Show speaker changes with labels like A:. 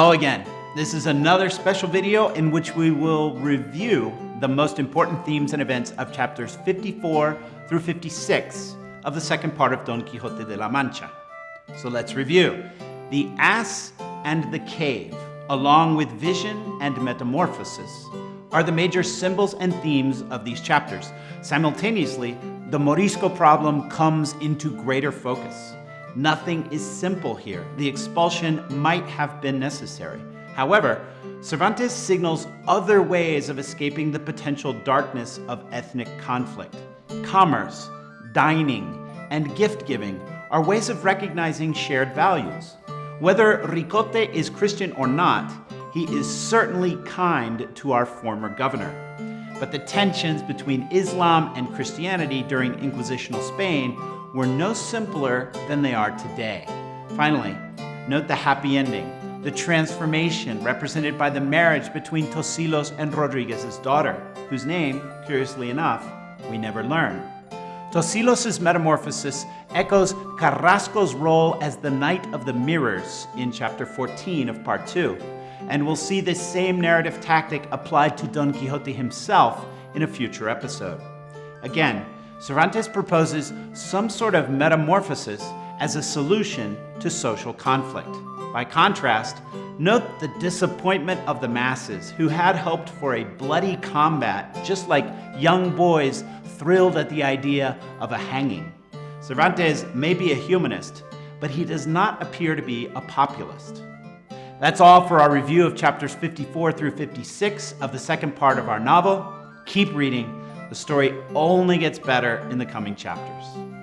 A: Hello again. This is another special video in which we will review the most important themes and events of chapters 54 through 56 of the second part of Don Quixote de la Mancha. So let's review. The ass and the cave, along with vision and metamorphosis, are the major symbols and themes of these chapters. Simultaneously, the Morisco problem comes into greater focus. Nothing is simple here. The expulsion might have been necessary. However, Cervantes signals other ways of escaping the potential darkness of ethnic conflict. Commerce, dining, and gift-giving are ways of recognizing shared values. Whether Ricote is Christian or not, he is certainly kind to our former governor. But the tensions between Islam and Christianity during Inquisitional Spain were no simpler than they are today. Finally, note the happy ending, the transformation represented by the marriage between Tosilos and Rodriguez's daughter, whose name, curiously enough, we never learn. Tosilos' metamorphosis echoes Carrasco's role as the Knight of the Mirrors in chapter 14 of part 2, and we'll see this same narrative tactic applied to Don Quixote himself in a future episode. Again, Cervantes proposes some sort of metamorphosis as a solution to social conflict. By contrast, note the disappointment of the masses who had hoped for a bloody combat, just like young boys thrilled at the idea of a hanging. Cervantes may be a humanist, but he does not appear to be a populist. That's all for our review of chapters 54 through 56 of the second part of our novel. Keep reading the story only gets better in the coming chapters.